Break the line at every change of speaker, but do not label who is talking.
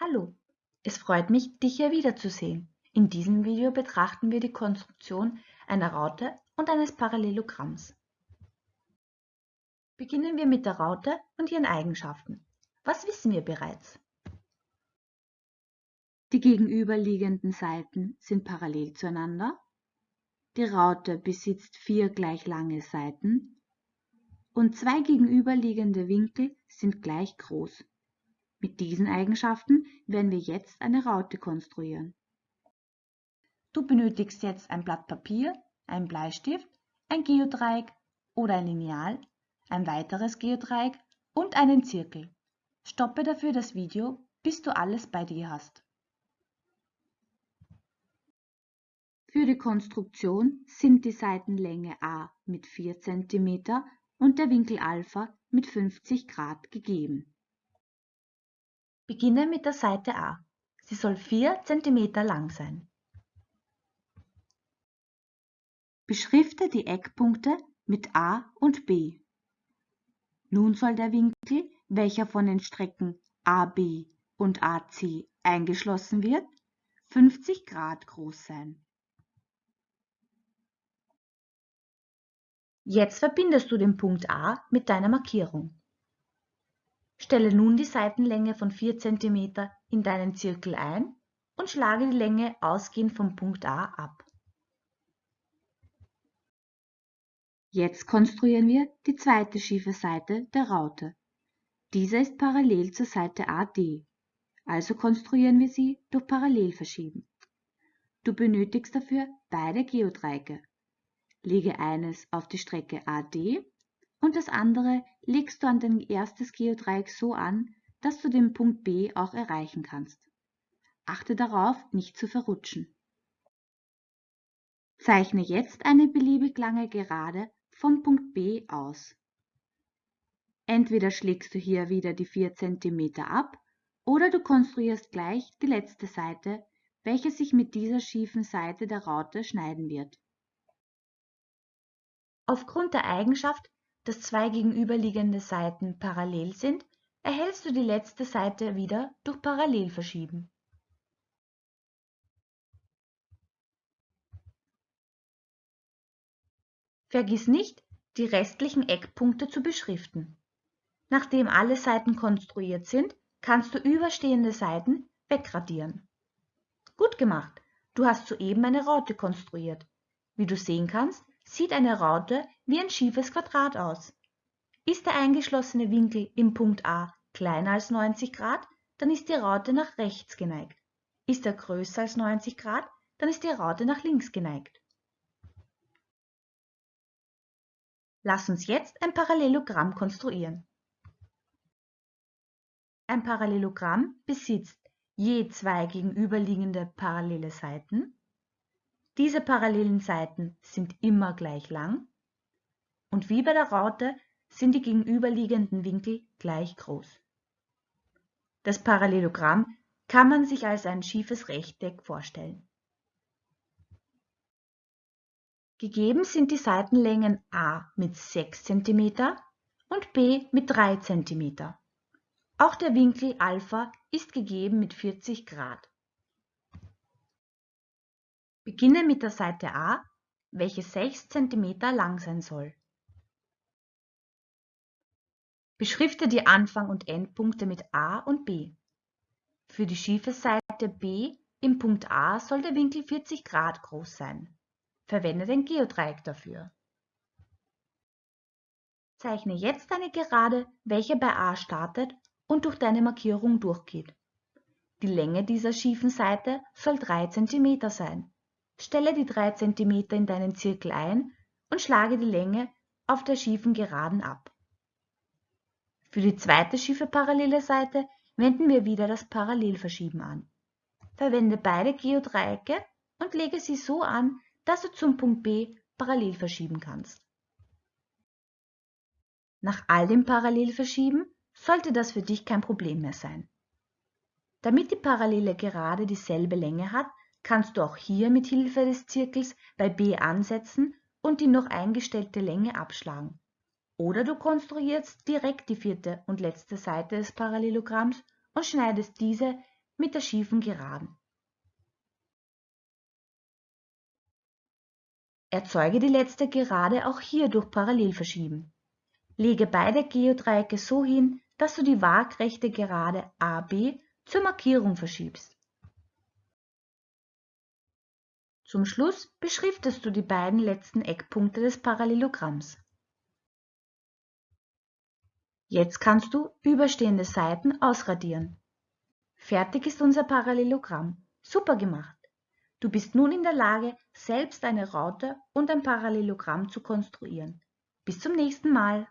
Hallo, es freut mich, dich hier wiederzusehen. In diesem Video betrachten wir die Konstruktion einer Raute und eines Parallelogramms. Beginnen wir mit der Raute und ihren Eigenschaften. Was wissen wir bereits? Die gegenüberliegenden Seiten sind parallel zueinander. Die Raute besitzt vier gleich lange Seiten und zwei gegenüberliegende Winkel sind gleich groß. Mit diesen Eigenschaften werden wir jetzt eine Raute konstruieren. Du benötigst jetzt ein Blatt Papier, einen Bleistift, ein Geodreieck oder ein Lineal, ein weiteres Geodreieck und einen Zirkel. Stoppe dafür das Video, bis du alles bei dir hast. Für die Konstruktion sind die Seitenlänge a mit 4 cm und der Winkel α mit 50 Grad gegeben. Beginne mit der Seite A. Sie soll 4 cm lang sein. Beschrifte die Eckpunkte mit A und B. Nun soll der Winkel, welcher von den Strecken AB und AC eingeschlossen wird, 50 Grad groß sein. Jetzt verbindest du den Punkt A mit deiner Markierung. Stelle nun die Seitenlänge von 4 cm in deinen Zirkel ein und schlage die Länge ausgehend vom Punkt A ab. Jetzt konstruieren wir die zweite schiefe Seite der Raute. Diese ist parallel zur Seite AD, also konstruieren wir sie durch Parallelverschieben. Du benötigst dafür beide Geodreiecke. Lege eines auf die Strecke AD und das andere legst du an dein erstes Geodreieck so an, dass du den Punkt B auch erreichen kannst. Achte darauf, nicht zu verrutschen. Zeichne jetzt eine beliebig lange Gerade vom Punkt B aus. Entweder schlägst du hier wieder die 4 cm ab oder du konstruierst gleich die letzte Seite, welche sich mit dieser schiefen Seite der Raute schneiden wird. Aufgrund der Eigenschaft, dass zwei gegenüberliegende Seiten parallel sind, erhältst du die letzte Seite wieder durch Parallelverschieben. Vergiss nicht, die restlichen Eckpunkte zu beschriften. Nachdem alle Seiten konstruiert sind, kannst du überstehende Seiten wegradieren. Gut gemacht! Du hast soeben eine Raute konstruiert. Wie du sehen kannst, sieht eine Raute wie ein schiefes Quadrat aus. Ist der eingeschlossene Winkel im Punkt A kleiner als 90 Grad, dann ist die Raute nach rechts geneigt. Ist er größer als 90 Grad, dann ist die Raute nach links geneigt. Lass uns jetzt ein Parallelogramm konstruieren. Ein Parallelogramm besitzt je zwei gegenüberliegende parallele Seiten diese parallelen Seiten sind immer gleich lang und wie bei der Raute sind die gegenüberliegenden Winkel gleich groß. Das Parallelogramm kann man sich als ein schiefes Rechteck vorstellen. Gegeben sind die Seitenlängen a mit 6 cm und b mit 3 cm. Auch der Winkel α ist gegeben mit 40 Grad. Beginne mit der Seite A, welche 6 cm lang sein soll. Beschrifte die Anfang- und Endpunkte mit A und B. Für die schiefe Seite B im Punkt A soll der Winkel 40 Grad groß sein. Verwende den Geodreieck dafür. Zeichne jetzt eine Gerade, welche bei A startet und durch deine Markierung durchgeht. Die Länge dieser schiefen Seite soll 3 cm sein. Stelle die 3 cm in deinen Zirkel ein und schlage die Länge auf der schiefen Geraden ab. Für die zweite schiefe parallele Seite wenden wir wieder das Parallelverschieben an. Verwende beide Geodreiecke und lege sie so an, dass du zum Punkt B parallel verschieben kannst. Nach all dem Parallelverschieben sollte das für dich kein Problem mehr sein. Damit die parallele Gerade dieselbe Länge hat, kannst du auch hier mit Hilfe des Zirkels bei B ansetzen und die noch eingestellte Länge abschlagen. Oder du konstruierst direkt die vierte und letzte Seite des Parallelogramms und schneidest diese mit der schiefen Geraden. Erzeuge die letzte Gerade auch hier durch Parallelverschieben. Lege beide Geodreiecke so hin, dass du die waagrechte Gerade AB zur Markierung verschiebst. Zum Schluss beschriftest du die beiden letzten Eckpunkte des Parallelogramms. Jetzt kannst du überstehende Seiten ausradieren. Fertig ist unser Parallelogramm. Super gemacht! Du bist nun in der Lage, selbst eine Raute und ein Parallelogramm zu konstruieren. Bis zum nächsten Mal!